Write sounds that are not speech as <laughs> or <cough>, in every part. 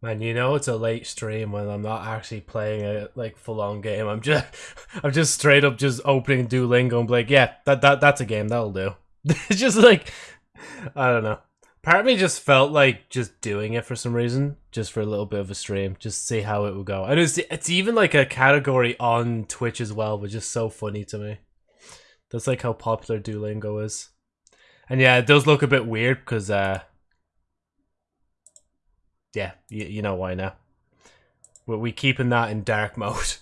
Man, you know it's a late stream when I'm not actually playing a like full on game. I'm just <laughs> I'm just straight up just opening Duolingo and like, yeah, that that that's a game that'll do. it's <laughs> just like I don't know. Part of me just felt like just doing it for some reason, just for a little bit of a stream, just see how it would go. And it's it's even like a category on Twitch as well, which is so funny to me. That's like how popular Duolingo is. And yeah, it does look a bit weird because uh yeah, you, you know why now. We we keeping that in dark <laughs> mode.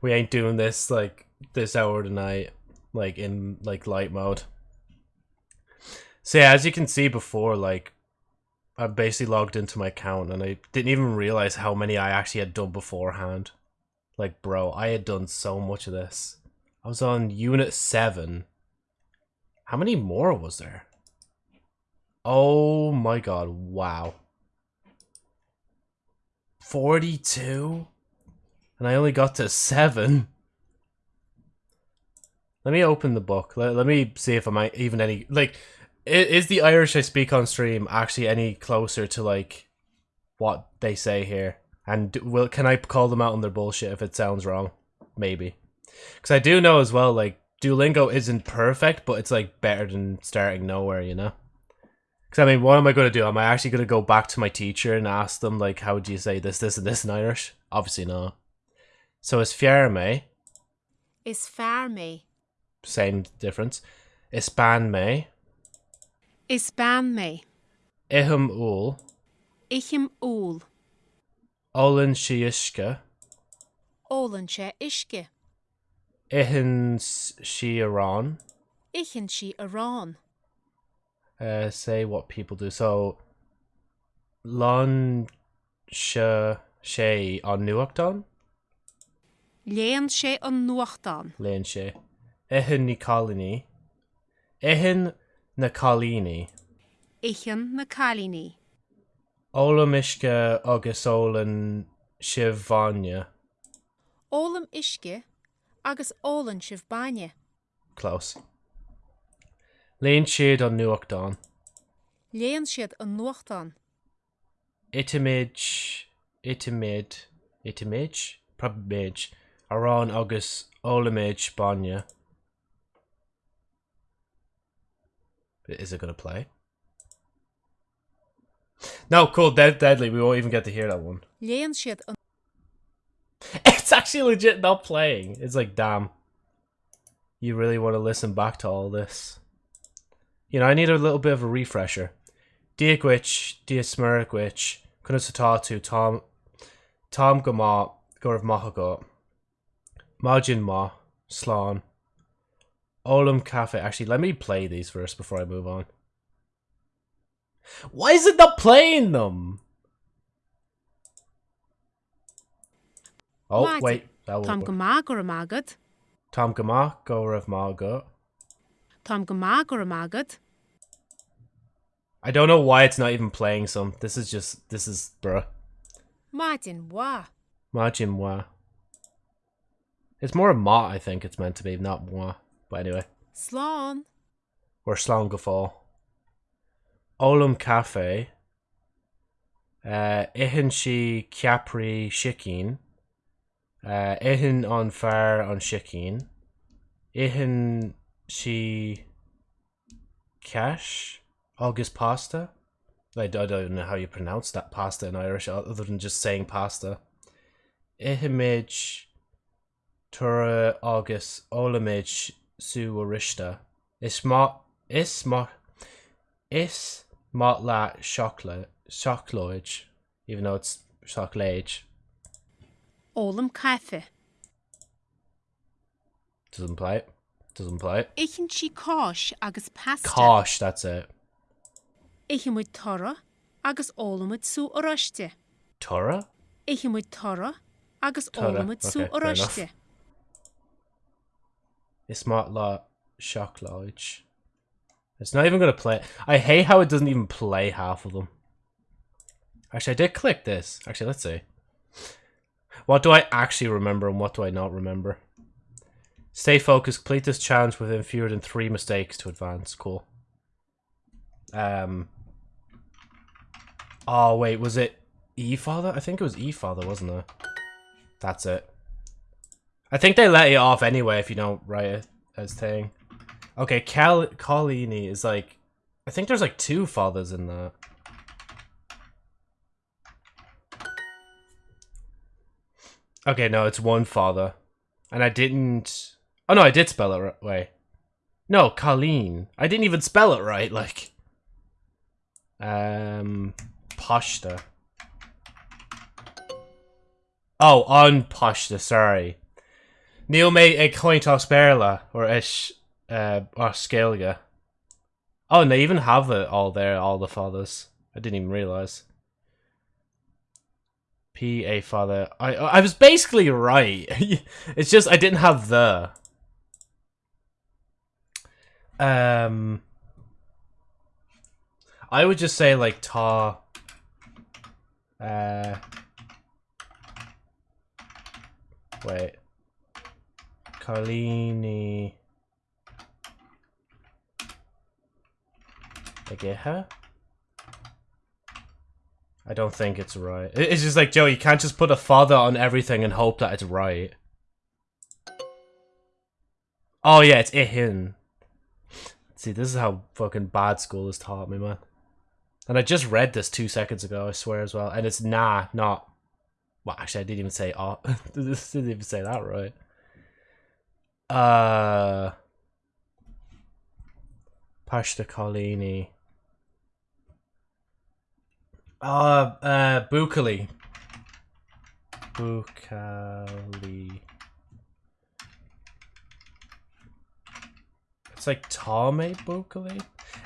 We ain't doing this like this hour tonight, like in like light mode. So yeah, as you can see before, like I basically logged into my account and I didn't even realize how many I actually had done beforehand. Like, bro, I had done so much of this. I was on unit seven. How many more was there? Oh my god, wow. 42? And I only got to 7? Let me open the book. Let, let me see if I'm even any... Like, is, is the Irish I speak on stream actually any closer to, like, what they say here? And will can I call them out on their bullshit if it sounds wrong? Maybe. Because I do know as well, like, Duolingo isn't perfect, but it's, like, better than starting nowhere, you know? Because, I mean, what am I going to do? Am I actually going to go back to my teacher and ask them, like, how do you say this, this, and this in Irish? Obviously not. So it's Fierme. Is fear me. Same difference. Ispan me. Is ban me. Ihum ul. Ichim úl. Olin shiishka. Sé isce. Ihin shiaran. Ichin si arán. Uh, say what people do. So, Lon she on Nuachton? Léan sé an nuachtán. Leon she. Ihin Nicolini. Ihin Nicolini. Ichan na chalíní. Olamishka agus Olin Shivanya. Ólam isce agus ólan. Close. Leon Shade on Nuachton. Léan siad an nuachtán. Itimage. Itimid. Itimage? Probably Aran agus Olamage Banya. Is it going to play? No, cool. Dead, deadly. We won't even get to hear that one. Léan siad an It's actually legit not playing. It's like, damn. You really want to listen back to all this. You know, I need a little bit of a refresher. Diagwich, Diasmerigwich, Kunasatatu, Tom Tom Gama, Gurav Mahagot, Majin Ma, Slán, Olam Cafe. Actually, let me play these first before I move on. Why is it not playing them? Oh, wait. That Tá will go má gur am agad. Tom Gama, Gurav Mahagot. Tá go má gur am. I don't know why it's not even playing some. This is just, this is, bruh. Martin wá. Martin Moi. It's more a ma, I think it's meant to be, not moi. But anyway. Slán. Or Slongafall. Olam Cafe. Uh, Ihin si Capri Shikin. Uh, Ihin on Far on Shikin. Ihin si Cash. August Pasta. I don't know how you pronounce that pasta in Irish other than just saying pasta. Ihimage Tura August Olamage Su Arishta. Isma Isma Is Motla Shockla Shockloage. Even though it's Shocklage. Ólam caife. Doesn't play it. Doesn't play. Ichin si cáis agus pasta. Kosh, that's it. Ichimuid tora agus ólamid sú oriste. Tora? Ichimuid tora agus Tora, ólamid sú okay, fair enough. oriste. Ismatla Shockloage. It's not even gonna play. I hate how it doesn't even play half of them. Actually, I did click this. Actually, let's see. What do I actually remember and what do I not remember? Stay focused. Complete this challenge within fewer than three mistakes to advance. Cool. Um. Oh wait, was it E father? I think it was E father, wasn't it? That's it. I think they let you off anyway if you don't write it as thing. Okay, Cal Colini is like I think there's like two fathers in that. Okay, no, it's one father. And I didn't Oh no, I did spell it right. Wait. No, Colleen. I didn't even spell it right, like um Pashta. Oh, on Pashta, sorry. Neil made a coin toss berla or ish uh or scalga. Oh, and they even have it all there, all the fathers. I didn't even realize. P A father. I I was basically right. <laughs> it's just I didn't have the. Um. I would just say like ta. Uh. Wait. Carlini. I get her. I don't think it's right. It's just like, Joe, you can't just put a father on everything and hope that it's right. Oh yeah, it's Ihin. See, this is how fucking bad school has taught me, man. And I just read this two seconds ago, I swear as well. And it's nah, not. Well, actually, I didn't even say oh. <laughs> didn't even say that right. Uh. Pashta Colini. Uh, uh, Bukali. Bukali. It's like Tame Bukali?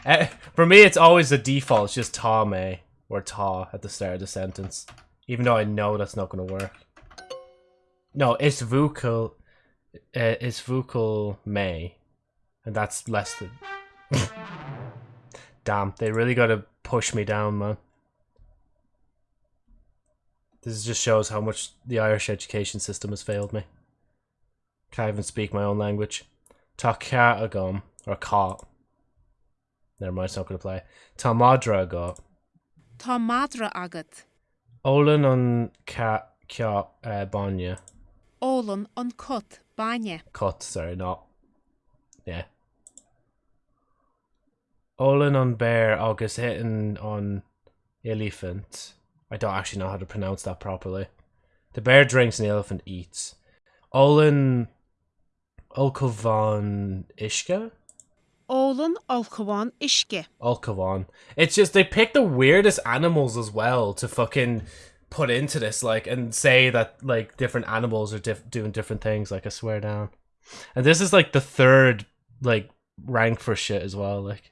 Uh, for me, it's always the default. It's just Tame or Ta at the start of the sentence. Even though I know that's not going to work. No, it's Vukal. Uh, it's Vukal May. And that's less than... <laughs> Damn, they really got to push me down, man. This just shows how much the Irish education system has failed me. Can't even speak my own language. Agam, or cá. Never mind, it's not going to play. Tá madra agat. Tá madra agat. Olan on ca cia uh, banya. Olan on cut banya. Cut, sorry, not. Yeah. Olan on bear, August hitting on elephant. I don't actually know how to pronounce that properly. The bear drinks and the elephant eats. Olin Olkovan Ishka? Olin Olkovan Ishke. Olkovan. It's just they pick the weirdest animals as well to fucking put into this, like, and say that like different animals are diff- doing different things. Like, I swear down. And this is like the third like rank for shit as well. Like,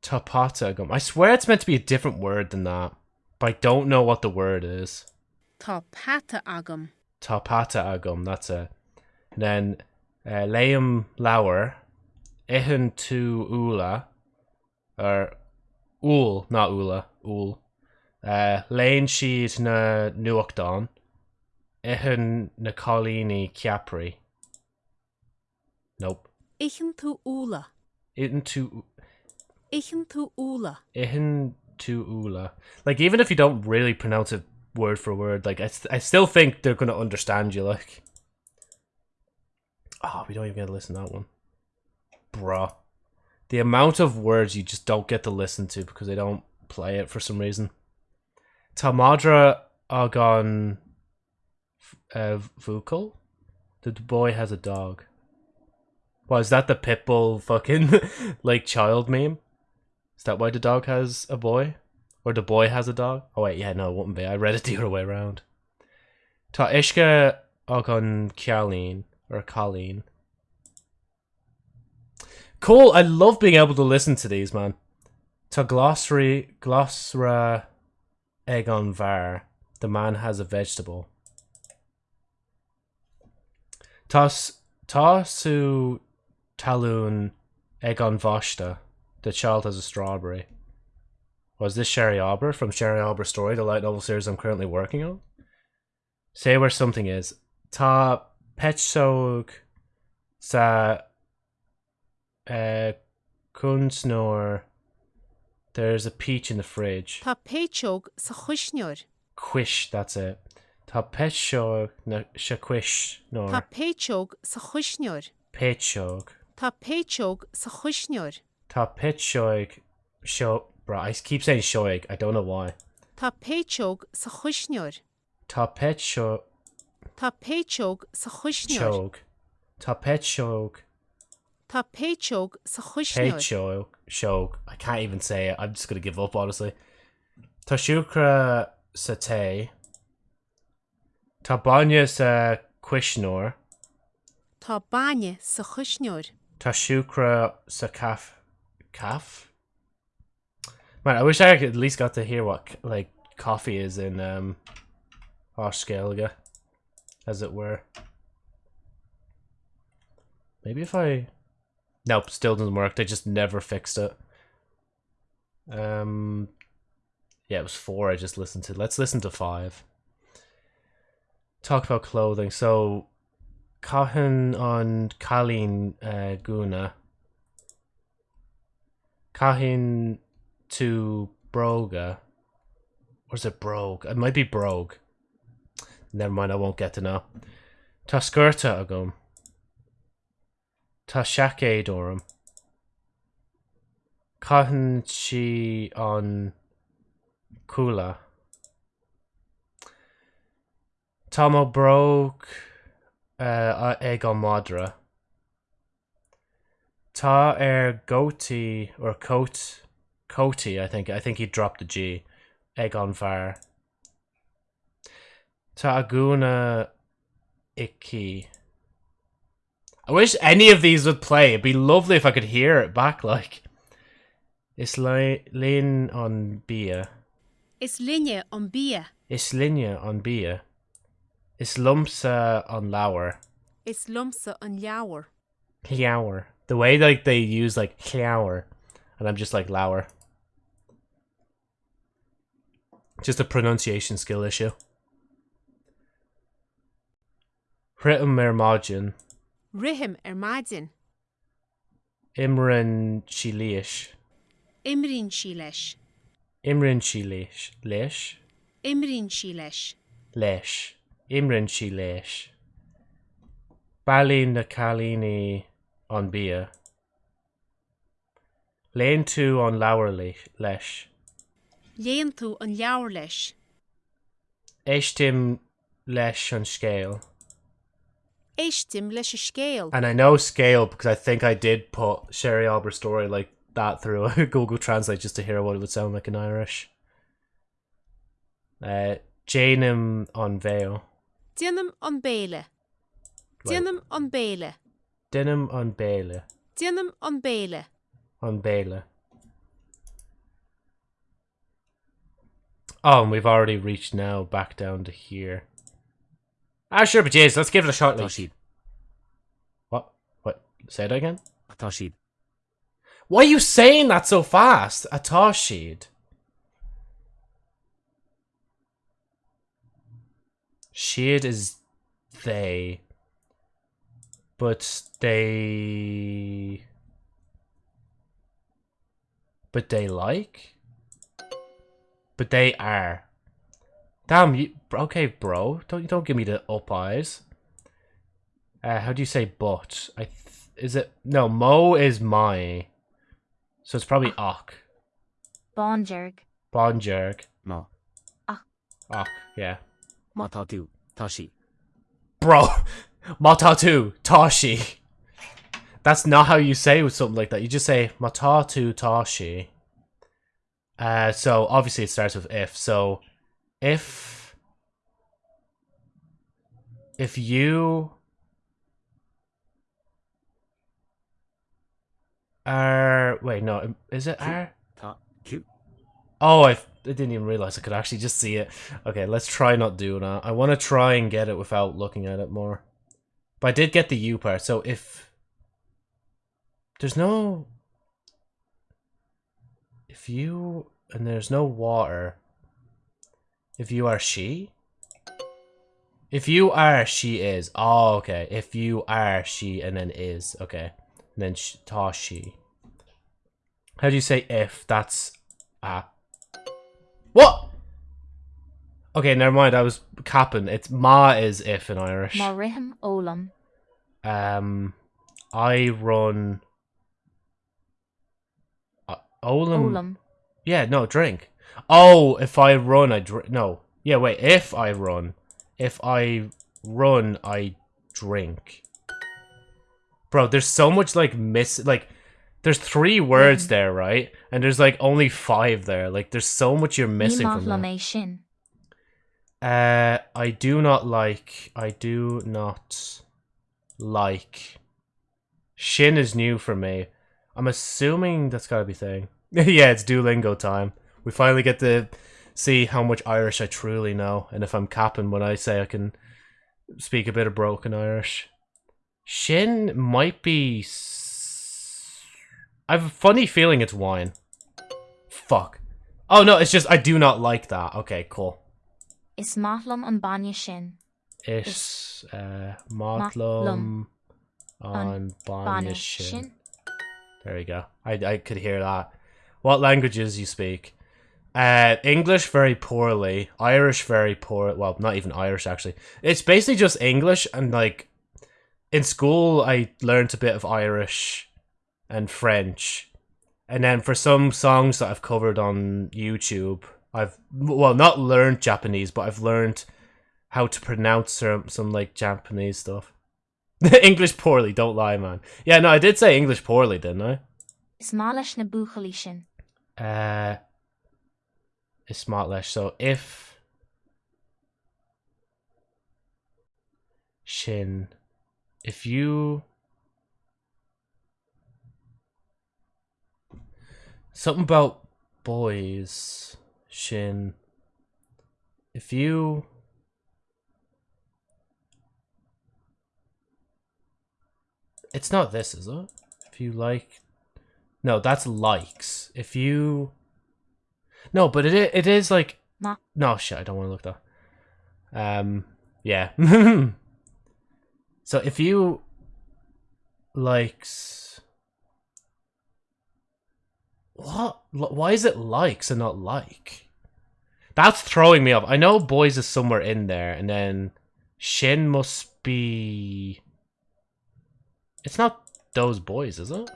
Tapata gum. I swear it's meant to be a different word than that. But I don't know what the word is. Tapata agam. Tapata agam, that's it. And then uh, Liam Lauer, Ihan tu Ula, or Ul, not Ula, Ul. Uh, Lane Sheed na Nuakdon, Ihan na Colini. Nope. Ihan tu Ula. Ihan tu. Ihan tu Ula. Ihan to Ula. Like even if you don't really pronounce it word for word, like I, st- I still think they're gonna understand you. Like, oh, we don't even get to listen to that one, bruh. The amount of words you just don't get to listen to because they don't play it for some reason. Tamadra Agon uh, Vukal? The boy has a dog. Why, is that the pitbull fucking <laughs> like child meme? Is that why the dog has a boy? Or the boy has a dog? Oh wait, yeah, no, it wouldn't be. I read it the other way around. Ta ishka agon Kialin or Colleen. Cool, I love being able to listen to these, man. Ta glossary glossra egon var. The man has a vegetable. Tas tasu talun egon vashta. The child has a strawberry. Was this Sherry Arbor from Sherry Arbor Story, the light novel series I'm currently working on? Say where something is. Ta petsog sa uh, kunsnor There's a peach in the fridge. Tá péteog sa chuisneir. Quish, that's it. Tá pecho na se quish Tá nor péteog sa chuisneir. pechog. Tá péteog sa chuisneir. Tá pechoig sho bro, I keep saying shoig, I don't know why. Tá péteog sa chuisneir. Tá pecho Tá péteog sa chuisneir. chog. Tá pechog Tá péteog sa chuisneir. pechog shog. I can't even say it. I'm just gonna give up honestly. Tashukra siúcra sa te. Tá banya sa quishnor. Baine sa siúcra sa caf caf? Man, I wish I could at least got to hear what like coffee is in um Oskelga, as it were. Maybe if I Nope, still doesn't work. They just never fixed it. Um Yeah, it was four I just listened to. Let's listen to five. Talk about clothing. So Cahan on Kalin uh, Guna. Cahin to Broga. Or is it Brogue? It might be Brogue. Never mind, I won't get to know. Tá skirta agam. Tá shake dorum. Cahan on Kula. Tomo broke uh, ag an madra. Tá er goatee or coat coaty, I think. I think he dropped the G. Egg on fire. Tá aguna icky. I wish any of these would play. It'd be lovely if I could hear it back like. Is lean on bia. Is linne on bí. Is linne on bia. Is lumpsa on lower. Is lumsa on leabhar. Clower. The way like they use like clower, and I'm just like lower. Just a pronunciation skill issue. Pritim ar mádin. Rihim ar mádin. Imrinn si líis. Imrinn si leis. Imrinn si leis leis? Imrinn si leis. Leis. Imrinn si leis. Balín na chalíní an bí. Léon tú an leabhar leis. Léon tú an leabhar leis. Éis tim leis an scéal. And I know scale because I think I did put Sherry Albert's story like that through <laughs> Google Translate just to hear what it would sound like in Irish. Uh, Janum on Vale. Dinam on béle. Dinam on béle. Dinum on Bale. Dinam an béle. On Bale. Oh, and we've already reached now back down to here. Ah, sure, but jeez, let's give it a shot. Like, siad. what? What? Say that again? Siad. Why are you saying that so fast? Atá siad. Siad is they. But they. But they like? But they are. Damn, you. Okay, bro. Don't don't give me the up eyes. Uh, how do you say but? I th- is it no mo is my, so it's probably och. Bonjerg. Bonjerg. Má. Och, yeah. Má tá tú. Tá si. Bro, <laughs> matatu tashi. That's not how you say with something like that. You just say matatu tashi. Uh, so obviously it starts with if. So if if you are wait no um, is it are Oh, I, I didn't even realize I could actually just see it. Okay, let's try not doing that. I want to try and get it without looking at it more. But I did get the U part, so if there's no if you and there's no water if you are she if you are she is oh okay if you are she and then is okay and then sh- ta she how do you say if that's Ah. What? Okay, never mind. I was capping. It's ma is if in Irish. Morihim Olam. Um, I run. Uh, Olam. Olam. Yeah, no, drink. Oh, if I run, I drink. No. Yeah, wait. If I run. If I run, I drink. Bro, there's so much, like, miss. Like, there's three words Mhm. there, right? And there's, like, only five there. Like, there's so much you're missing from that. Uh, I do not like. I do not like. Shin is new for me. I'm assuming that's gotta be thing. <laughs> yeah, it's Duolingo time. We finally get to see how much Irish I truly know, and if I'm capping when I say I can speak a bit of broken Irish. Shin might be. s- I have a funny feeling it's wine. Fuck. Oh no, it's just I do not like that. Okay, cool. Is Mathlam an Banya Shin. Is uh, Matlum on Banya. Shin. There we go. I I could hear that. What languages you speak? Uh, English very poorly. Irish very poor. Well, not even Irish actually. It's basically just English and like in school I learned a bit of Irish and French. And then for some songs that I've covered on YouTube, I've well not learned Japanese, but I've learned how to pronounce some, some like Japanese stuff. <laughs> English poorly, don't lie, man. Yeah, no, I did say English poorly, didn't I? Is Malish na Uh, is smartlash. So if shin, if you something about boys, shin. If you It's not this, is it? If you like No, that's likes. If you No, but it it is like Ma. No, shit, I don't want to look that. Um yeah. <laughs> so if you likes what? Why is it likes and not like? That's throwing me off. I know boys is somewhere in there, and then Shin must be. It's not those boys, is it?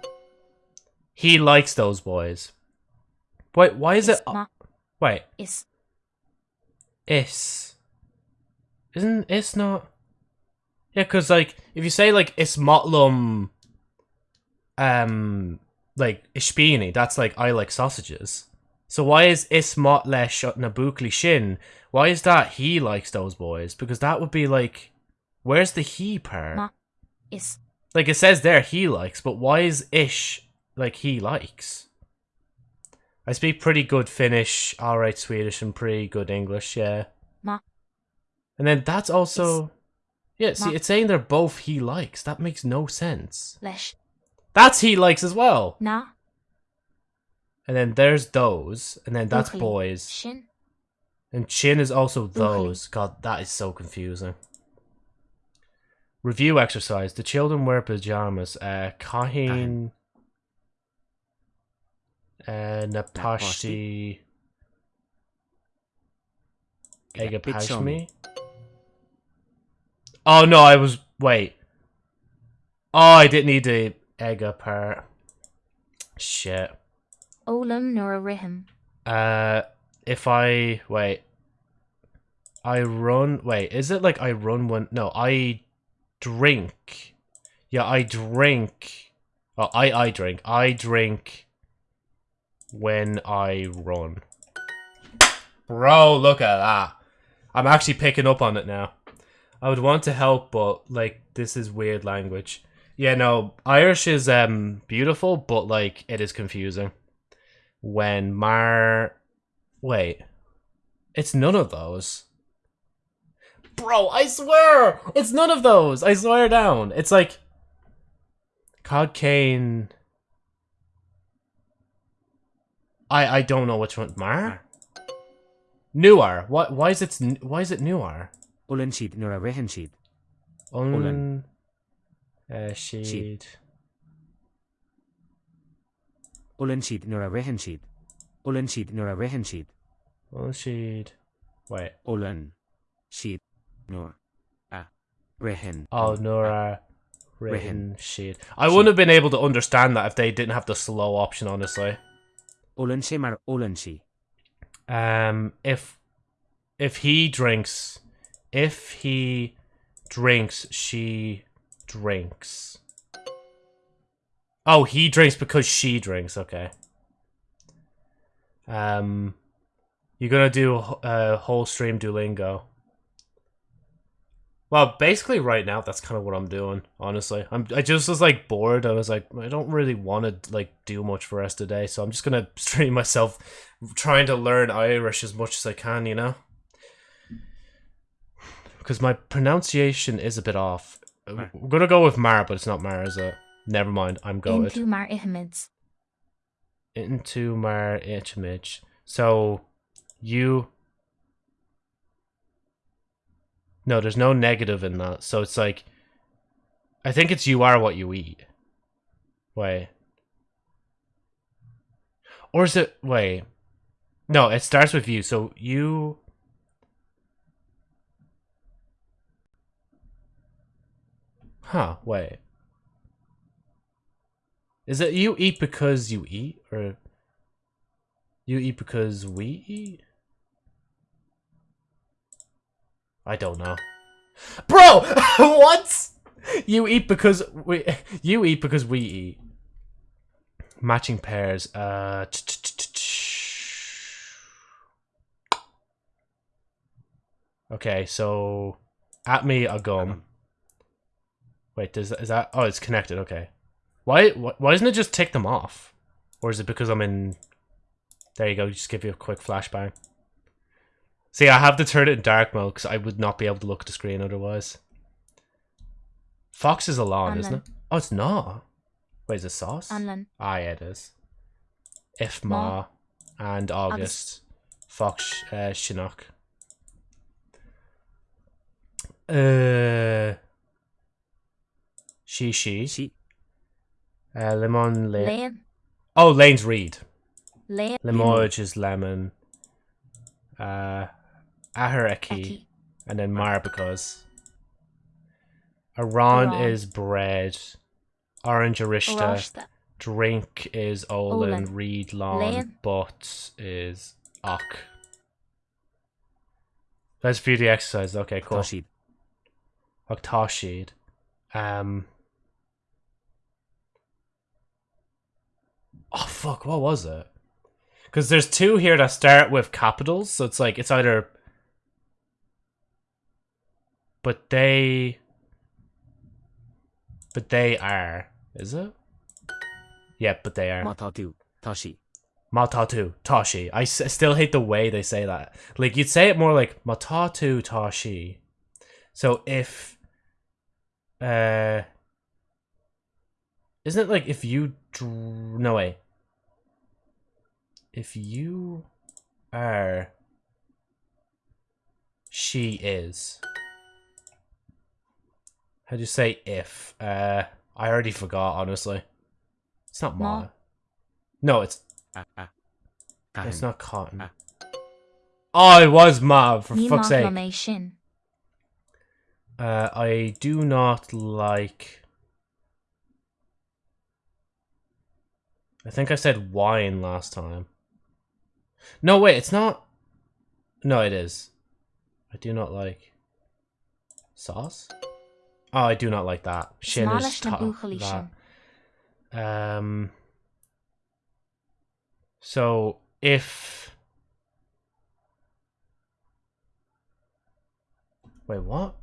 He likes those boys. Wait, why is it? Ma- Wait, is is. Isn't is not? Yeah, because like if you say like ismotlum, um, like ishpini, that's like I like sausages. So why is ismotlesh nabukli shin? Why is that he likes those boys? Because that would be like, where's the he part? Ma- is Like it says there he likes, but why is ish like he likes? I speak pretty good Finnish, alright Swedish, and pretty good English, yeah. Ma- And then that's also Yeah, see Ma- it's saying they're both he likes. That makes no sense. Lesh That's he likes as well. na And then there's those, and then that's boys. Shin. And chin is also those. God, that is so confusing. Review exercise. The children wear pajamas. Uh, Kahin. Uh, Napashti. Egapashmi. Oh no, I was. Wait. Oh, I didn't need the Ega part. Shit. Olam Nura Rihim. Uh, if I wait, I run. Wait, is it like I run when? No, I drink. Yeah, I drink. Oh, I I drink. I drink when I run. Bro, look at that. I'm actually picking up on it now. I would want to help, but like this is weird language. Yeah, no, Irish is um beautiful, but like it is confusing when Mar. Wait, it's none of those. Bro, I swear, it's none of those. I swear down. It's like Cod. I I don't know which one. Mar. Newer. What? Why is it? Why is it newer? Ulan sheet nura rehen sheet. Un. Uh, sheet. Ulan sheet nura rehen sheet. Olan siad nuair a rihan siad. Well, she'd wait. Olan siad nuair a rihan. Oh, Nora written Written. sheet. I wouldn't have been able to understand that if they didn't have the slow option. Honestly, Olan sé mar Olan si. um, if if he drinks, if he drinks, she drinks. Oh, he drinks because she drinks. Okay. Um, you're gonna do a uh, whole stream Duolingo. Well, basically, right now that's kind of what I'm doing. Honestly, I'm. I just was like bored. I was like, I don't really want to like do much for us rest of the day, so I'm just gonna <laughs> stream myself trying to learn Irish as much as I can. You know, because my pronunciation is a bit off. Right. We're gonna go with Mar, but it's not Mar, is it? Never mind. I'm going Into mar ihimids. into Mar Ichimage. So you No, there's no negative in that. So it's like I think it's you are what you eat. Wait. Or is it wait. No, it starts with you. So you Huh, wait. Is it you eat because you eat or you eat because we eat? I don't know. Bro, <laughs> what? You eat because we you eat because we eat. Matching pairs. Uh Okay, so at me a gum. Wait, does is that Oh, it's connected. Okay. Why wh- why doesn't it just take them off? Or is it because I'm in There you go, just give you a quick flashbang. See, I have to turn it in dark mode because I would not be able to look at the screen otherwise. Fox is alone, isn't it? Oh, it's not. Wait, is it sauce? Anlan. Ah, yeah, it is. If Ma. Ma and August. Fox uh, Chinook. Uh, she, she. Si. Uh, lemon, Lane. Lane. Oh, Lane's Reed. Lane. Limoges is lemon. Uh, Aharaki. Eki. And then Mar because. Aran Aran. is bread. Orange Arishta. Drink is Olin. Olin. Reed Lawn. Lane. But is Ok. Let's view the exercise. Okay, cool. Tá siad. Octashid. Um. Oh fuck! What was it? Because there's two here that start with capitals, so it's like it's either. But they. But they are. Is it? Yeah, but they are. Matatu, tá tú. Tá si. Matatu Tashi. I s- still hate the way they say that. Like you'd say it more like Matatu Tashi. So if uh isn't it like if you dr- no way. If you are she is. How do you say if? Uh I already forgot honestly. It's not ma. Ma. No, it's Ah, ah. it's not cotton. Ah. Oh, it was Mav, for Ní fuck's sake. lo mé sin. Uh, I do not like. I think I said wine last time. No, wait, it's not. No, it is. I do not like. Sauce? Oh, I do not like that. Shin is Smális na ta- that. Um. So if. Wait, what?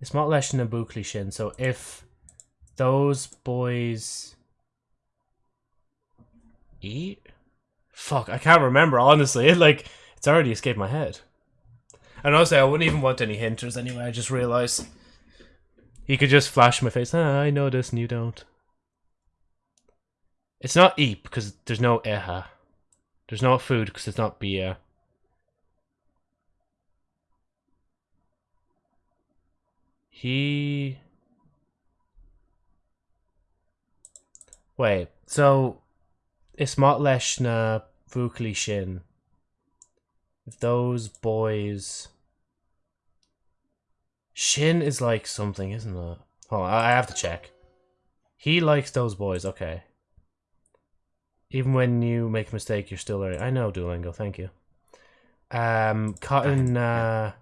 It's not leis na bucli sin. So if those boys eat, fuck, I can't remember honestly. <laughs> Like it's already escaped my head. And honestly, I wouldn't even want any hinters anyway. I just realized he could just flash my face. Ah, I know this and you don't. It's not eep because there's no eha. There's no food because it's not beer. He. Wait, so it's not leis na Vukli Shin. If those boys. Shin is like something, isn't it? On, I have to check. He likes those boys, okay. Even when you make a mistake, you're still learning. I know Duolingo, thank you. Um, Cotton, uh,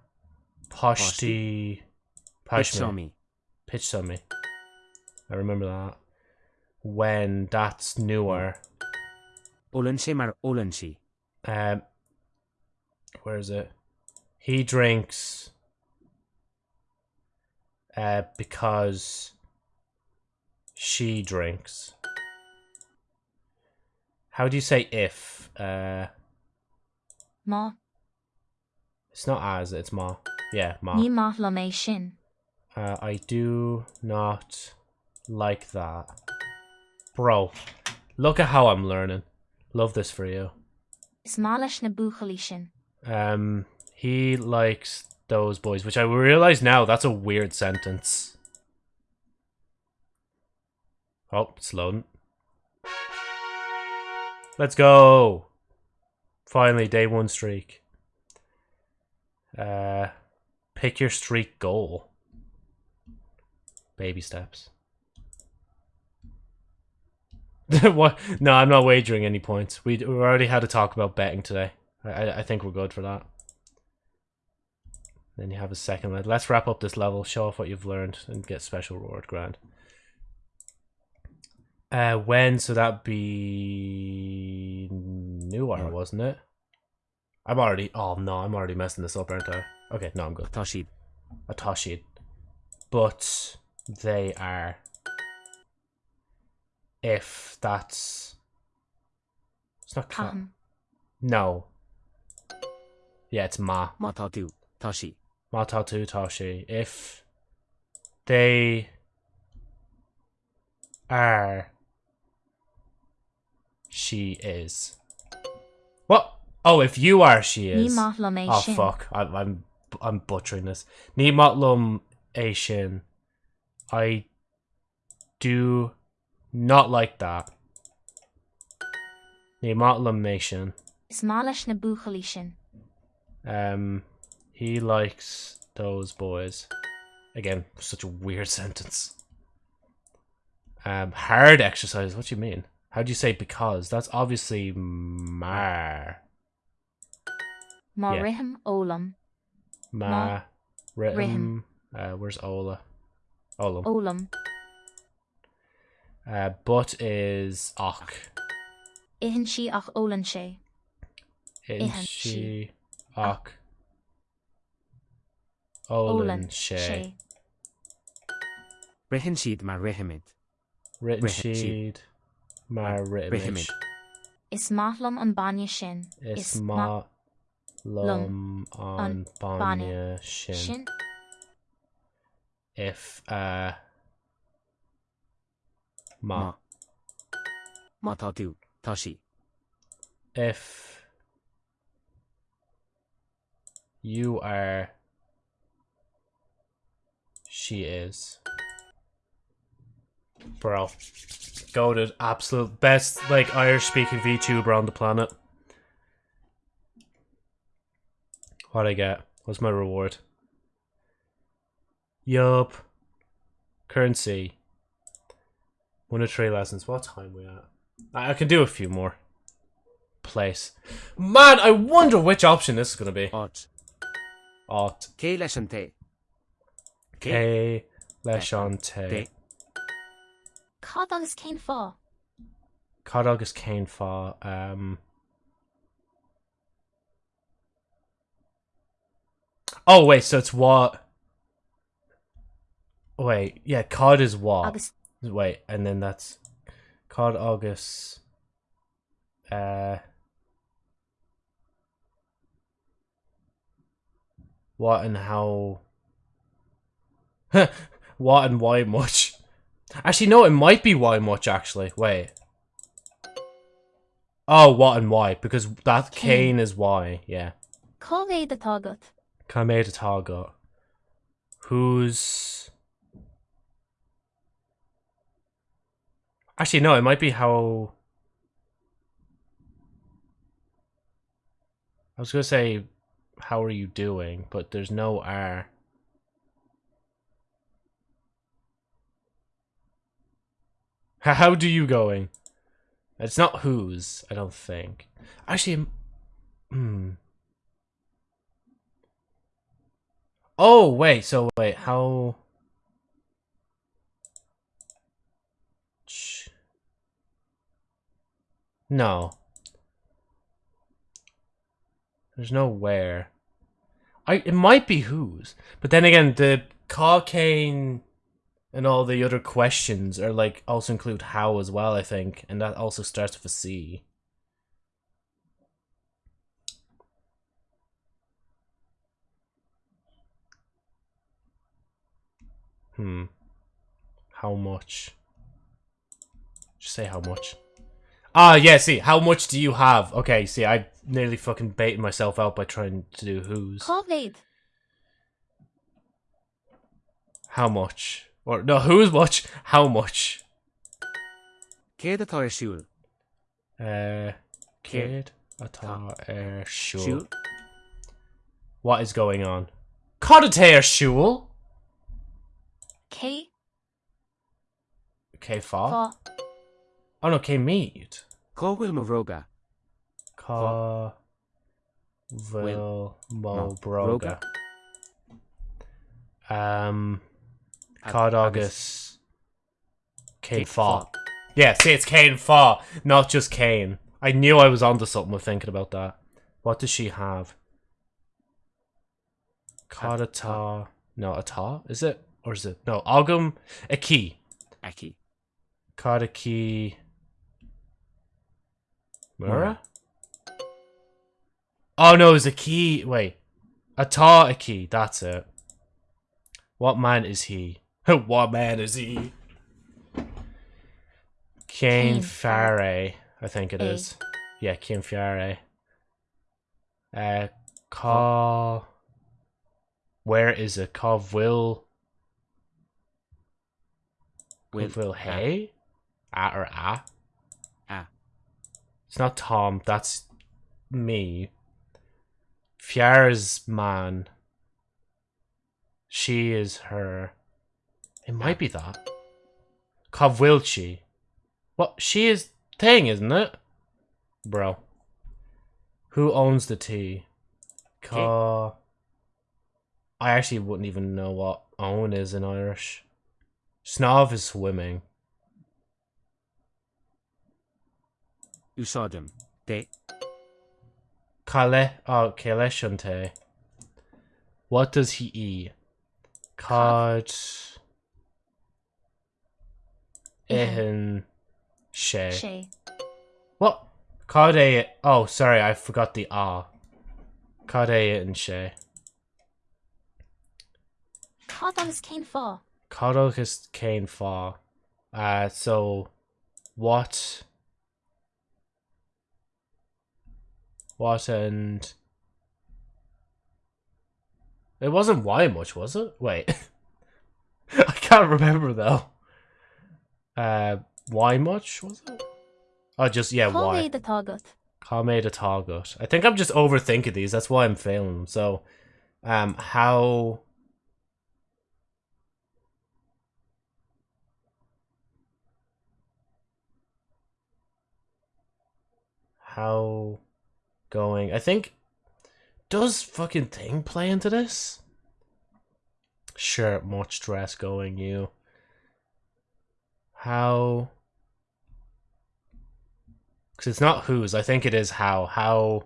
Poshti, Pashmi, Pitsomi. Pitsomi. I remember that. When that's newer. Olenshi mar Olenshi. Um, where is it? He drinks uh, because she drinks. How do you say if? Uh, Má it's not as, it's ma. Yeah, ma. maith le mé. Uh, I do not like that. Bro, look at how I'm learning. Love this for you. Is má leis na buchalí. Um, he likes those boys, which I realize now that's a weird sentence. Oh, it's loading. Let's go. Finally, day one streak. Uh, pick your streak goal. Baby steps. <laughs> what? No, I'm not wagering any points. We we already had a talk about betting today. I I, I think we're good for that. Then you have a second level. Let's wrap up this level. Show off what you've learned and get special reward. Grand. Uh, when? So that'd be newer, Newer. wasn't it? I'm already. Oh no, I'm already messing this up, aren't I? Okay, no, I'm good. Toshid. Atoshid. But they are. If that's. It's not. Ca- Cahan. no. Yeah, it's Ma. Matatu. Toshi. Matatu Toshi. If they are. She is. What? Oh, if you are, she is. Oh fuck! I, I'm I'm butchering this. Matlum. I do not like that. Ní matlum nation. Is má leis na buchalí sin. Um, he likes those boys. Again, such a weird <laughs> sentence. Um, hard exercise. What do you mean? How do you say because? That's obviously mar. Má Yeah. rihim ólam. Ma. Rhythm. Uh, where's Ola? Olam. Ólam. Uh, but is och. Ihan si ach ólan sé. She she. och. Ólan she. sé. Rihin Sheed mar Rihimid. Written Written sheet. sheet. Mar written Rihimid. Is máthlam an banne sin. Is Is ma lum an on banya shin. If uh ma Ma. Matatu. Toshi. if you are she is. Bro. Goaded absolute best like irish speaking vtuber on the planet. What i get? What's my reward? Yup. Currency. One of three lessons. What time we at? I, I can do a few more. Place. Man i wonder which option this is going to be. Ot. Ot. K Leshante. K Leshante Te. Cad agus céin fá. Cad agus céin fá um Oh wait, so it's what Wait, yeah, card is what? Agus Wait, and then that's card agus uh what and how <laughs> what and why much actually no it might be why much actually wait oh what and why because that cane Cane. is why yeah cóhé de tágat. Kameid Targot who's actually no it might be how I was gonna say, how are you doing? But there's no R. How do you going? It's not whose, I don't think. Actually, hmm. Oh, wait, so wait, how... No. There's no where. I it might be whose, but then again, the cocaine and all the other questions are like also include how as well. I think, and that also starts with a C. Hmm. How much? Just say how much. Ah, yeah, see, how much do you have? Okay, see, I nearly fucking baited myself out by trying to do who's. Cóhéad. How much? Or, no, who's much? How much? céad atá ar siúil Uh, kid, atá shul. siúil What is going on? Codateir shul? Cé Okay, fa. fá Oh no, K mead. cóhfuil mo bhróga Ka. Vil mo broga. Um, Ag- Cod agus August. Kane Kate Fa. Yeah, see, it's Kane Far, not just Kane. I knew I was onto something with thinking about that. What does she have? Codata. No, Ata? Is it? Or is it? No, Ogum. A key. A aici Kodaki. Mura? Oh no, it's a key. Wait. Ata a key. That's it. What man is he? <laughs> what man is he? Kane Kane Faray, I think it A. is. Yeah, Kane Faray. Uh, Ka. Where is it? Ka Will. Will Will Hay? A or A? A. It's not Tom, that's me. Fjar's man. She is her. It might be that. Kovwilchi. What? She is thing, isn't it? Bro. Who owns the tea? Ka. I actually wouldn't even know what own is in Irish. Snov is swimming. úsáidem dé Kale, oh, Kale Shunte. What does he eat? Cod. Ehin. She. sé What? A. Oh, sorry, I forgot the R. A and she. Agus céin fá Codogus Kane Fa. Uh, so. What? What and. It wasn't why much, was it? Wait. <laughs> I can't remember though. Uh, why much was it? Oh, just yeah, why? Cóhéad atágat Kame the target. I think I'm just overthinking these. That's why I'm failing them. So, um, how? How going? I think does fucking thing play into this? Sure, much stress going you. How? Because it's not whose. I think it is how. How.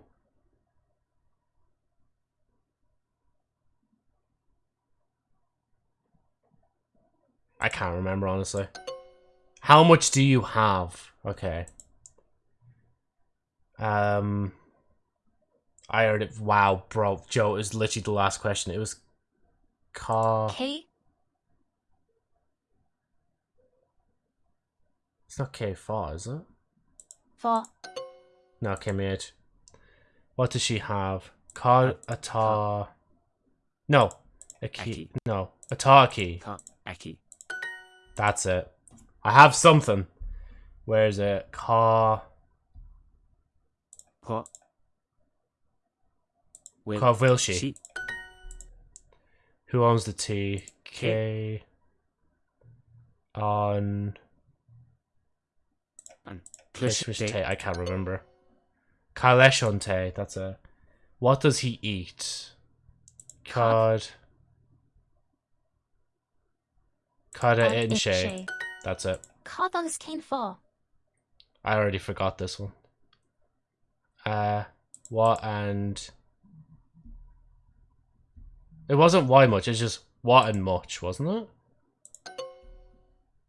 I can't remember honestly. How much do you have? Okay. Um. I heard it. Wow, bro, Joe, it was literally the last question. It was. Car. Cé It's not K four, is it? 4. No, Kimage. What does she have? Car ata. No, a key. Aki. No, ata key. tá aici That's it. I have something. Where is it? Car. pá Will. Called will she? She. Who owns the T? K. On. An. Christmas Clush. I can't remember. Kaleshon Tay. That's a. What does he eat? Cod. Cod An in it Shay. shay. That's it. Cod agus céin fá. I already forgot this one. Uh, what and it wasn't why much. It's just what and much, wasn't it?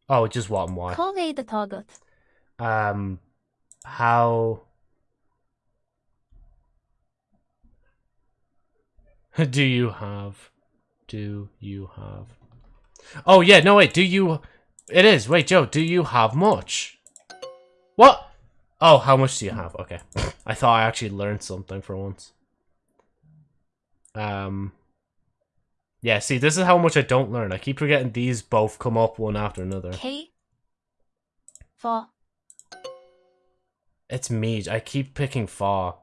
Oh, just what and why. Cógé de tágat. Um, how <laughs> do you have? Do you have? Oh yeah, no wait. Do you? It is. Wait, Joe. Do you have much? What? Oh, how much do you have? Okay, <laughs> I thought I actually learned something for once. Um. Yeah, see, this is how much I don't learn. I keep forgetting these both come up one after another. Cé fá. It's me. I keep picking fa.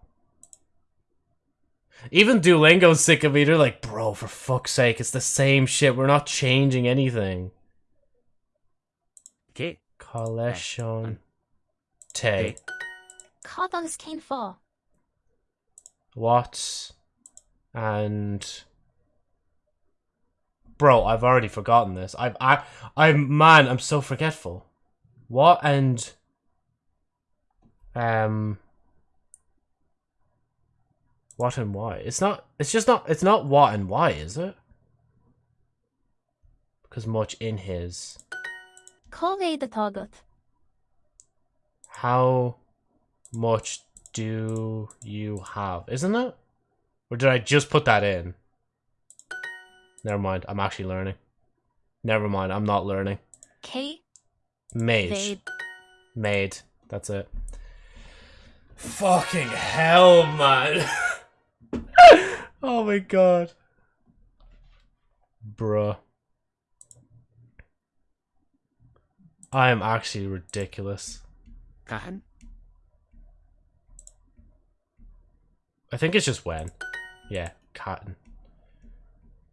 Even Duolingo's sick of me. They're like, bro, for fuck's sake, it's the same shit. We're not changing anything. Okay. Collection. Te. Cod agus céin fá. What? And. Bro, I've already forgotten this. I've. I. I'm. Man, I'm so forgetful. What and. Um. What and why? It's not. It's just not. It's not what and why, is it? Because much in his. De tágat. How much do you have? Isn't it? Or did I just put that in? Never mind. I'm actually learning. Never mind. I'm not learning. Mage. Made. Made. That's it. Fucking hell, man. <laughs> oh my god. Bruh. I am actually ridiculous. Cahan. I think it's just when. Yeah, cotton.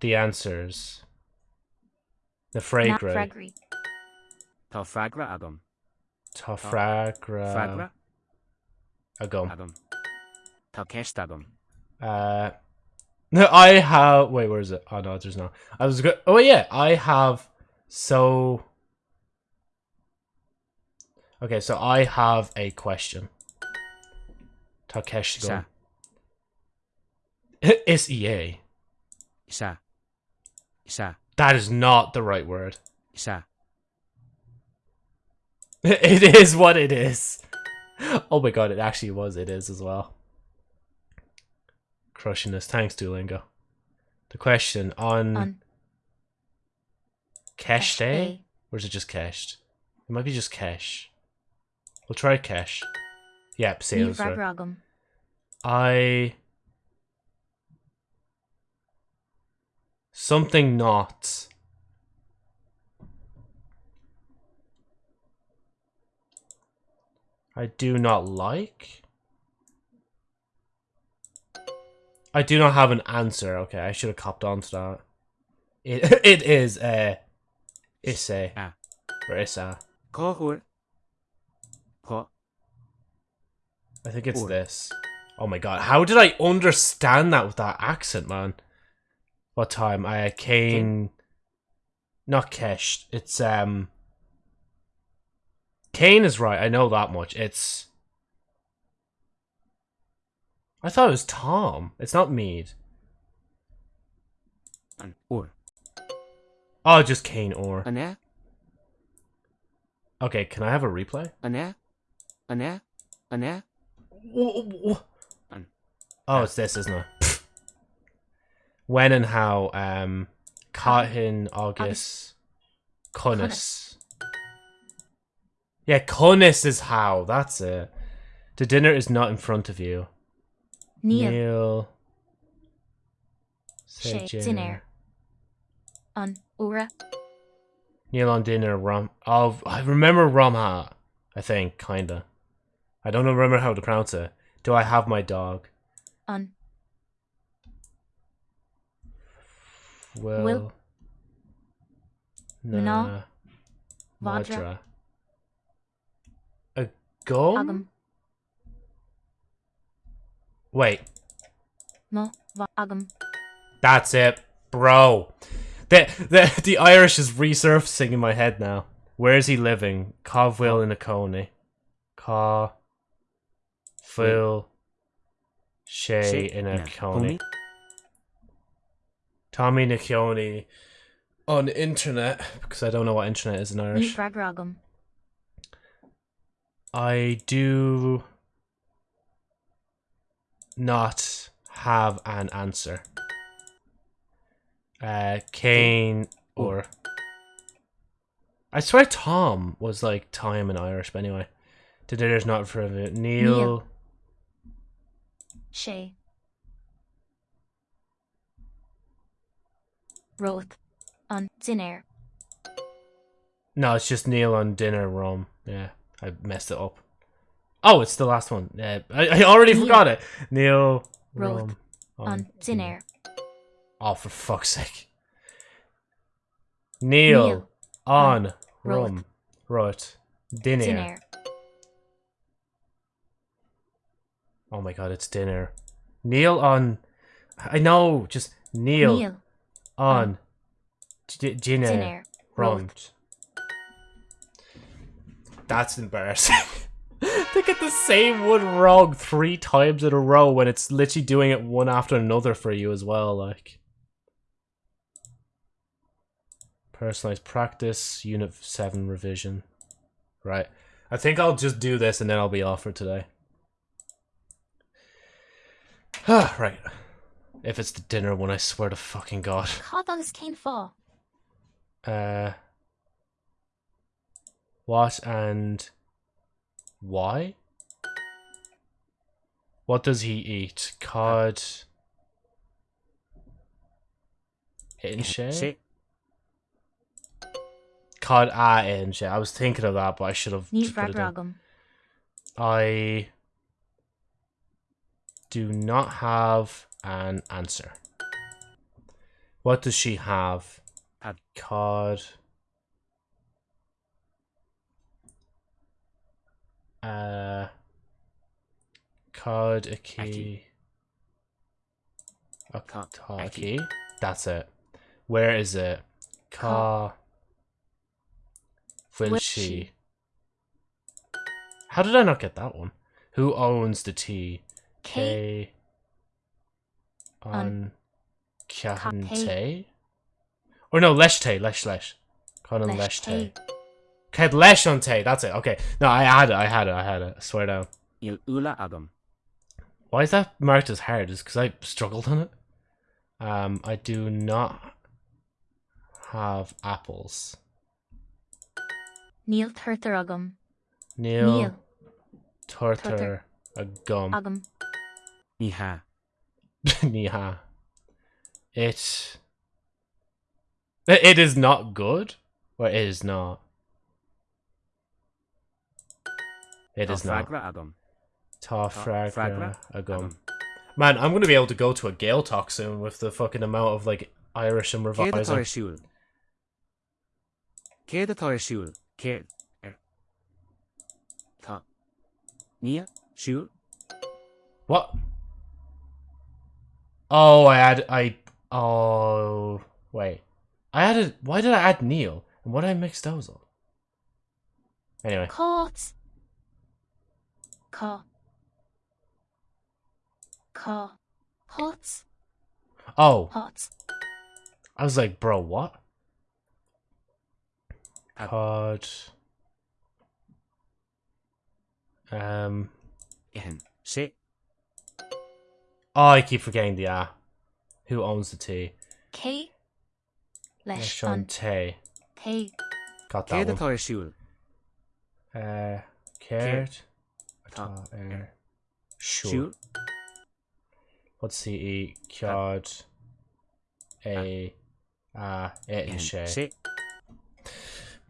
The answers. The Na fragrant. fregraí. Tá fragra agam. Tofragra. Fragra Agum. agam. Tá ceist. Uh, no, <laughs> I have. Wait, where is it? Oh no, there's not. I was good. Oh yeah, I have. So. Okay, so I have a question. Takeshi. Isa. <laughs> It's EA. Isa. Isa. That is not the right word. Isa. <laughs> It is what it is. <laughs> Oh my god, it actually was. It is as well. Crushing this. Thanks, Duolingo. The question on An. Cash Day? Or is it just cached? It might be just cash. We'll try cash. Yep, sales. Right. I. Something not. I do not like. I do not have an answer. Okay, I should have copped on to that. It <laughs> it is uh Isse Ah. or Issa. I think it's this. Oh my god, how did I understand that with that accent, man? What time? I came... not Kesh. It's um Kane is right, I know that much. It's I thought it was Tom. It's not Mead. An. Úr. Oh, just Kane or. An é. Okay, can I have a replay? An é. An é. An é. Oh, it's this, isn't it? when and how, um, Cahin August Cunnis. Yeah, Cunnis is how. That's it. The dinner is not in front of you. Neil. Sé, Say dinner. On Ura. Neil on dinner. Rom. Oh, I remember Romha. I think, kinda. I don't remember how to pronounce it. Do I have my dog? On. Well. Will. Na. Na. Vadra. Madra. A gum? Wait, Mo. Va. Agam. that's it, bro. The, the the Irish is resurfacing in my head now. Where is he living? Covwill in Acone. Ca. Phil. Shay Say, in na, Acone. Bumi. Tommy Niccioni on internet because I don't know what internet is in Ni Irish. I do not have an answer. Uh, Kane or I swear Tom was like time in Irish, but anyway. Dinner's not for it. Neil. Neil. Shay. Roth. On. dinner. No, it's just Neil on dinner rum. Yeah, I messed it up. Oh, it's the last one. Yeah, I, I already forgot it. Neil Roth. rum On. Oh, Dinair. Oh, for fuck's sake. Neil, Neil. on rum. Right. Dinner. Oh my god, it's dinner. Neil on. I know, just Neil, Neil. on. Dinner. Rum. That's embarrassing. <laughs> to get the same one wrong three times in a row when it's literally doing it one after another for you as well, like. Personalized practice, unit 7 revision. Right. I think I'll just do this and then I'll be off for today. Ah, <sighs> right. If it's the dinner one, I swear to fucking god. Cádagus céin fá. Uh, what and why? What does he eat? Cod. Inshe? Say. Cod a inshe. I was thinking of that, but I should have. Just put it down. I do not have an answer. What does she have? Had. Cod. Uh. Cod a key. A Ca- ta- Aki. key. That's it. Where is it? Car. Will Will she? she? How did I not get that one? Who owns the tea? K. K. On. Cahante? Or no, Leshte, Lesh Lesh. Conan Leshte. Ced Lesh that's it. Okay. No, I had it, I had it, I had it. I swear down. Il Ula Agam. Why is that marked as hard? Is because I struggled on it? Um, I do not have apples. Níl Turtaragam. Neil, Níl Torter, Torter. a gum. Agam. Niha. <laughs> Niha. It. It is not good, or it is not. It oh, is not. Fragra Agam. Ta Fragra fragra a gum. Agam. Man, I'm gonna be able to go to a Gaeltacht soon with the fucking amount of like Irish and Céad atá revising. ar siúil. Céad atá ar siúil. Céad ar. Er. Tá. Nia. Siúil. What? Oh, I had I. Oh, wait. I added. Why did I add Neil? And what did I mix those up? Anyway, Cát. Cá. Cá. Hot. oh, Hot. I was like, bro, what? Had. Um. Ihan. Sé. Oh, I keep forgetting the ah. Who owns the tea? Cé. Leis an. Leshante. Cé. Got Céad that atá one. ar siúil. Uh, Tá. Tá ar. Sure. Siúil. What's he eat? Cod. A. Ah. It and.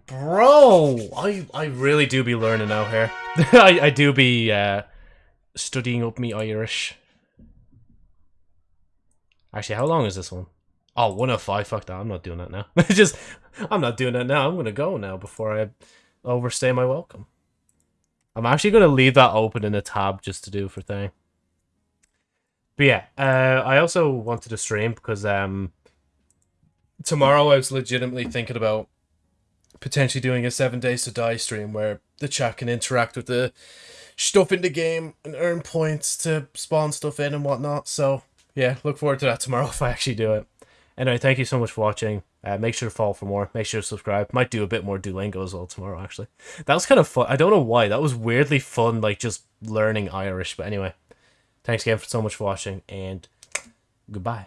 Bro, I I really do be learning out here. <laughs> I I do be uh studying up me Irish. Actually, how long is this one? Oh, 105. Fuck that. I'm not doing that now. <laughs> Just, I'm not doing that now. I'm going to go now before I overstay my welcome. I'm actually going to leave that open in a tab just to do for thing. But yeah, uh, I also wanted to stream because um, tomorrow I was legitimately thinking about potentially doing a seven days to die stream where the chat can interact with the stuff in the game and earn points to spawn stuff in and whatnot. So yeah, look forward to that tomorrow <laughs> if I actually do it. Anyway, thank you so much for watching. Uh, make sure to follow for more. Make sure to subscribe. Might do a bit more Duolingo as well tomorrow, actually. That was kind of fun. I don't know why. That was weirdly fun, like just learning Irish. But anyway, thanks again for so much for watching, and goodbye.